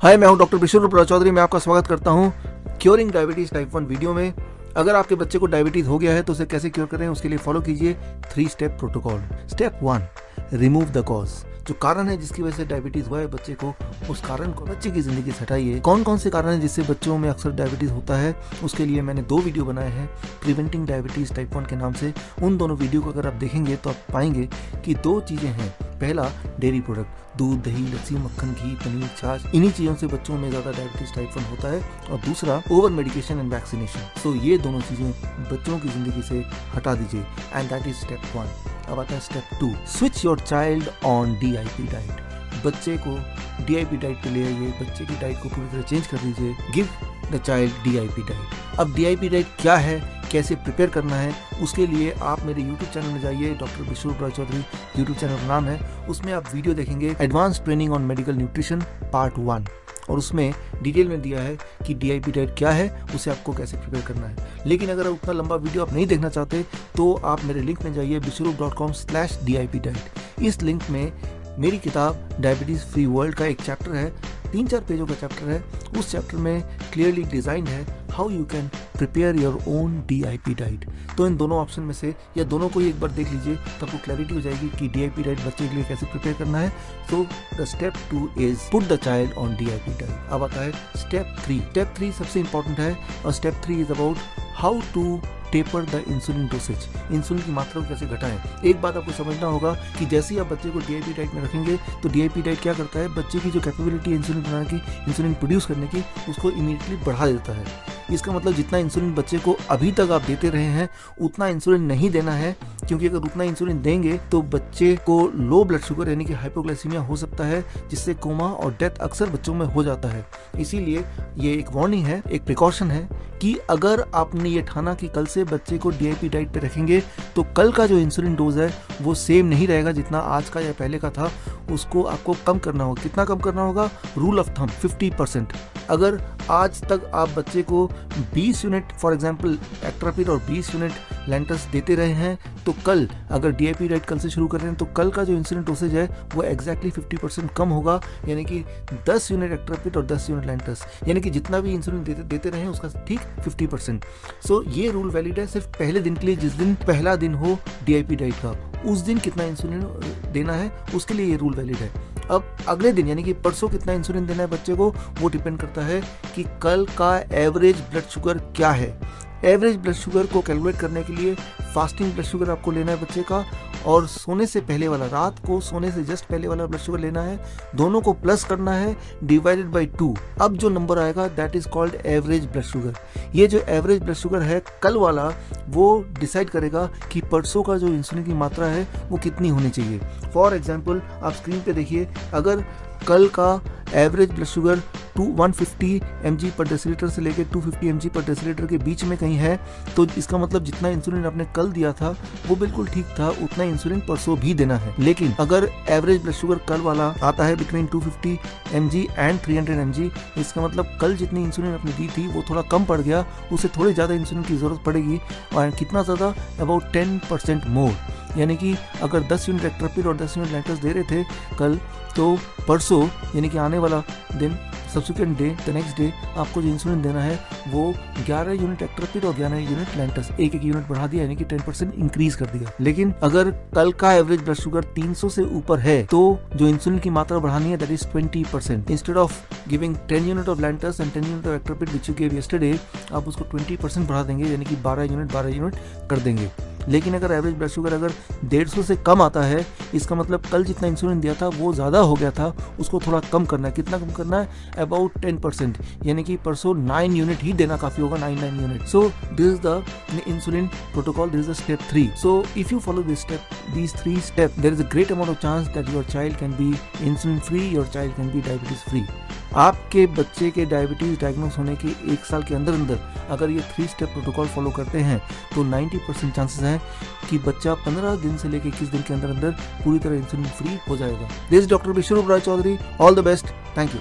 हाय, मैं हूँ डॉक्टर विश्वरूप चौधरी, मैं आपका स्वागत करता हूँ curing diabetes type one video में। अगर आपके बच्चे को डायबिटीज़ हो गया है तो उसे कैसे क्योर करें, उसके लिए फॉलो कीजिए three step protocol step one remove the cause जो कारण है जिसकी वजह से डायबिटीज़ हुआ है बच्चे को, उस कारण को बच्चे की ज़िंदगी से हटाइए। कौन कौन से कारण है जिससे बच्चों में अक्सर डायबिटीज़ होता है, उसके लिए मैंने दो वीडियो बनाए हैं प्रिवेंटिंग डायबिटीज़ टाइप वन के नाम से। उन दोनों वीडियो को अगर आप देखेंगे तो आप पाएँगे कि दो चीज़ें हैं। पहला डेयरी प्रोडक्ट, दूध, दही, लस्सी, मक्खन, घी, पनीर, छाछ, इन्हीं चीज़ों से बच्चों में ज़्यादा डायबिटीज़ टाइप वन होता है और दूसरा, over medication and vaccination. So ये दोनों चीज़ें बच्चों की ज़िंदगी से हटा दीजिए। And that is step one अब आता है step two switch your child on the diet बच्चे को डीआईपी डाइट पे ले आइए। बच्चे की डाइट को पूरी तरह चेंज कर दीजिए। Give the child DIP diet अब डीआईपी डाइट क्या है? कैसे प्रिपेयर करना है, उसके लिए आप मेरे यूट्यूब चैनल में जाइए डॉक्टर विश्व राय चौधरी यूट्यूब चैनल का नाम है। उसमें आप वीडियो देखेंगे advance training on medical nutrition part one और उसमें डिटेल में दिया है कि डी आई डाइट क्या है, उसे आपको कैसे प्रिपेयर करना है। लेकिन अगर उतना लंबा वीडियो आप नहीं देखना चाहते तो आप मेरे लिंक में जाइए Biswaroop dot com slash D I diet इस लिंक में मेरी किताब डायबिटीज़ फ्री वर्ल्ड का एक चैप्टर है, तीन चार पेजों का चैप्टर है। उस चैप्टर में क्लियरली डिज़ाइन है how you can prepare your own D I P diet तो इन दोनों ऑप्शन में से या दोनों को ही एक बार देख लीजिए तो आपको क्लैरिटी हो जाएगी कि डी आई पी डाइट बच्चे के लिए कैसे प्रिपेयर करना है। तो the step two is put the child on D I P diet अब आता है स्टेप थ्री स्टेप थ्री सबसे इंपॉर्टेंट है और step three is about how to taper the insulin dosage insulin की मात्रा को कैसे घटाएँ। एक बात आपको समझना होगा कि जैसे ही आप बच्चे को डीआईपी डाइट में रखेंगे तो डीआईपी डाइट क्या करता है? बच्चे की जो कैपेबिलिटी है इंसुलिन बनाने की इंसुलिन प्रोड्यूस करने की, उसको इमीडिएटली बढ़ा देता है। इसका मतलब जितना इंसुलिन बच्चे को अभी तक आप देते रहे हैं, उतना इंसुलिन नहीं देना है। क्योंकि अगर उतना इंसुलिन देंगे तो बच्चे को लो ब्लड शुगर यानी कि हाइपोग्लाइसीमिया हो सकता है, जिससे कोमा और डेथ अक्सर बच्चों में हो जाता है। इसीलिए ये एक वार्निंग है, एक प्रिकॉशन है कि अगर आपने ये ठाना कि कल से बच्चे को डी डाइट पे रखेंगे तो कल का जो इंसुलिन डोज है, वो सेम नहीं रहेगा जितना आज का या पहले का था। उसको आपको कम करना होगा। कितना कम करना होगा? रूल ऑफ़ थम 50 परसेंट अगर आज तक आप बच्चे को 20 यूनिट फॉर एग्जांपल एक्ट्रापिड और 20 यूनिट लेंटस देते रहे हैं तो कल, अगर डी आई रेट कल से शुरू कर रहे हैं तो कल का जो इंसुलिन डोसेज है, वो एक्जैक्टली फिफ्टी परसेंट कम होगा, यानी कि 10 यूनिट एक्ट्रापिड और 10 यूनिट लेंटर्स यानी कि जितना भी इंसुलिन देते देते रहे उसका ठीक 50 परसेंट सो ये रूल वैलिड है, सिर्फ़ पहले दिन के लिए, जिस दिन पहला दिन हो डी डाइट का, उस दिन कितना इंसुलिन देना है, उसके लिए ये रूल वैलिड है. अब अगले दिन, यानी कि परसों कितना इंसुलिन देना है बच्चे को, वो डिपेंड करता है कि कल का एवरेज ब्लड शुगर क्या है. एवरेज ब्लड शुगर को कैलकुलेट करने के लिए फास्टिंग ब्लड शुगर आपको लेना है बच्चे का और सोने से पहले वाला, रात को सोने से जस्ट पहले वाला ब्लड शुगर लेना है। दोनों को प्लस करना है डिवाइडेड बाई टू अब जो नंबर आएगा that is called average blood sugar ये जो एवरेज ब्लड शुगर है, कल वाला, वो डिसाइड करेगा कि परसों का जो इंसुलिन की मात्रा है, वो कितनी होनी चाहिए। फॉर एग्ज़ाम्पल आप स्क्रीन पे देखिए, अगर कल का average blood sugar two one fifty per deciliter से लेकर टू फिफ्टी पर डेसीलीटर के बीच में कहीं है तो इसका मतलब जितना इंसुलिन आपने कल दिया था, वो बिल्कुल ठीक था, उतना इंसुलिन परसों भी देना है। लेकिन अगर एवरेज ब्लड शुगर कल वाला आता है between two fifty and three hundred इसका मतलब कल जितनी इंसुलिन आपने दी थी, वो थोड़ा कम पड़ गया, उसे थोड़ी ज़्यादा इंसुलिन की ज़रूरत पड़ेगी, और कितना ज़्यादा? अबाउट टेन परसेंट मोर यानी कि अगर 10 यूनिट एक्ट्रापिड और 10 यूनिट लैंटर्स दे रहे थे कल तो परसों, यानी कि आने वाला दिन subsequent day the next day आपको जो इंसुलिन देना है, वो 11 यूनिट एक्ट्रापिड और 11 यूनिट लेंटस एक एक यूनिट बढ़ा दिया, यानी कि 10 परसेंट इंक्रीज कर दिया। लेकिन अगर कल का एवरेज ब्लड शुगर 300 से ऊपर है तो जो इंसुलिन की मात्रा बढ़ानी है that is 20 percent instead of giving 10 unit of Lantus and 10 unit of Actrapid which you gave yesterday आप उसको 20 परसेंट बढ़ा देंगे, यानी कि 12 यूनिट 12 यूनिट कर देंगे। लेकिन अगर एवरेज ब्लड शुगर अगर डेढ़ से कम आता है इसका मतलब कल जितना इंसुलिन दिया था, वो ज़्यादा हो गया था, उसको थोड़ा कम करना है। कितना कम करना है? अबाउट टेन परसेंट यानी कि परसों नाइन यूनिट ही देना काफ़ी होगा nine nine unit so this the insulin protocol this is the step three so if you follow this step these three step there is a great amount of chance that your child can be insulin free your child can be diabetes free आपके बच्चे के diabetes diagnose होने के एक साल के अंदर अंदर अगर ये थ्री स्टेप प्रोटोकॉल फॉलो करते हैं तो 90 परसेंट चांसेस हैं कि बच्चा 15 दिन से लेकर इक्कीस दिन के अंदर अंदर पूरी तरह इंसुलिन फ्री हो जाएगा। This doctor Biswaroop Roy Chowdhury all the best thank you